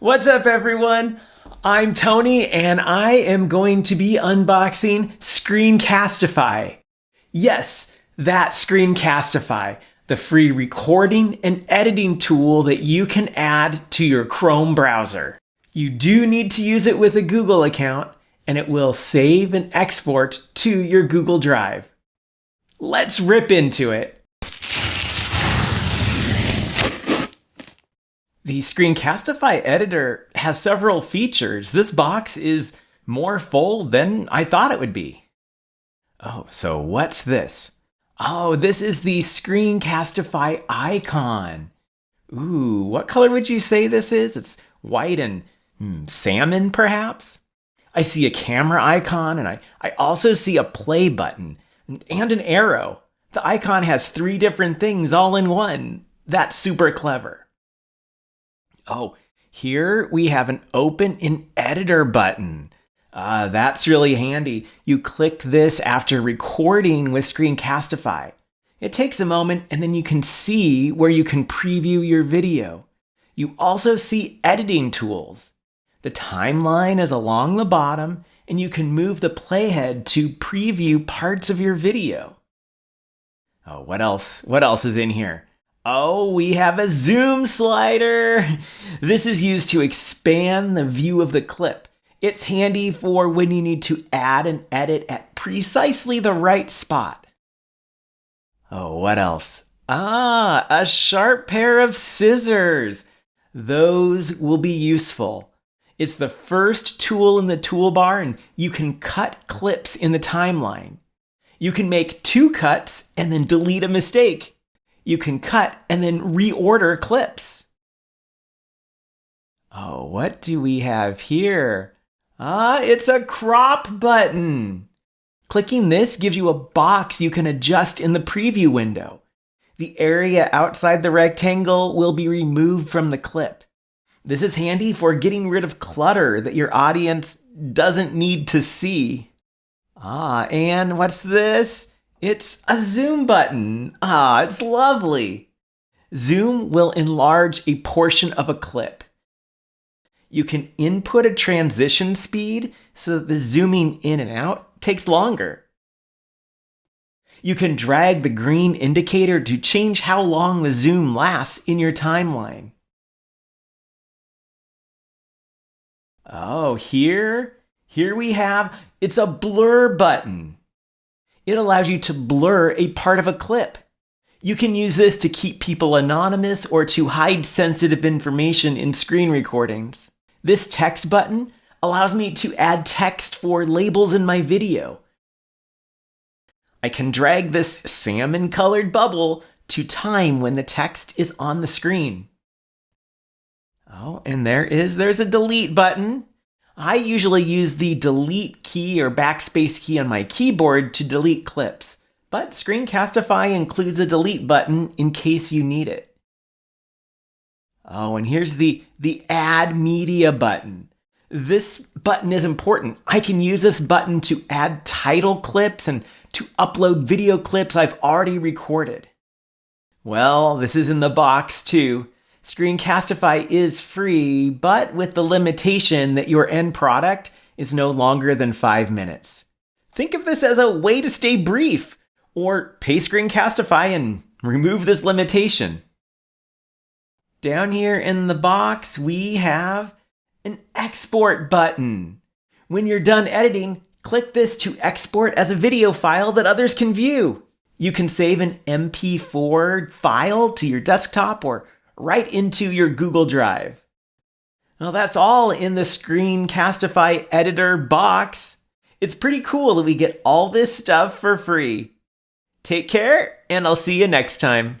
What's up, everyone? I'm Tony, and I am going to be unboxing Screencastify. Yes, that Screencastify, the free recording and editing tool that you can add to your Chrome browser. You do need to use it with a Google account, and it will save and export to your Google Drive. Let's rip into it. The Screencastify editor has several features. This box is more full than I thought it would be. Oh, so what's this? Oh, this is the Screencastify icon. Ooh, what color would you say this is? It's white and hmm, salmon, perhaps? I see a camera icon, and I, I also see a play button and an arrow. The icon has three different things all in one. That's super clever. Oh, here we have an open in editor button. Uh, that's really handy. You click this after recording with Screencastify. It takes a moment and then you can see where you can preview your video. You also see editing tools. The timeline is along the bottom and you can move the playhead to preview parts of your video. Oh, what else? What else is in here? Oh, we have a zoom slider. This is used to expand the view of the clip. It's handy for when you need to add and edit at precisely the right spot. Oh, what else? Ah, a sharp pair of scissors. Those will be useful. It's the first tool in the toolbar and you can cut clips in the timeline. You can make two cuts and then delete a mistake you can cut and then reorder clips. Oh, what do we have here? Ah, it's a crop button. Clicking this gives you a box you can adjust in the preview window. The area outside the rectangle will be removed from the clip. This is handy for getting rid of clutter that your audience doesn't need to see. Ah, and what's this? It's a zoom button. Ah, it's lovely. Zoom will enlarge a portion of a clip. You can input a transition speed so that the zooming in and out takes longer. You can drag the green indicator to change how long the zoom lasts in your timeline. Oh, here, here we have, it's a blur button it allows you to blur a part of a clip. You can use this to keep people anonymous or to hide sensitive information in screen recordings. This text button allows me to add text for labels in my video. I can drag this salmon colored bubble to time when the text is on the screen. Oh, and there is, there's a delete button. I usually use the delete key or backspace key on my keyboard to delete clips, but Screencastify includes a delete button in case you need it. Oh, and here's the, the add media button. This button is important. I can use this button to add title clips and to upload video clips I've already recorded. Well, this is in the box too. Screencastify is free, but with the limitation that your end product is no longer than five minutes. Think of this as a way to stay brief, or pay Screencastify and remove this limitation. Down here in the box, we have an export button. When you're done editing, click this to export as a video file that others can view. You can save an MP4 file to your desktop or right into your Google Drive. Well, that's all in the Screencastify editor box. It's pretty cool that we get all this stuff for free. Take care, and I'll see you next time.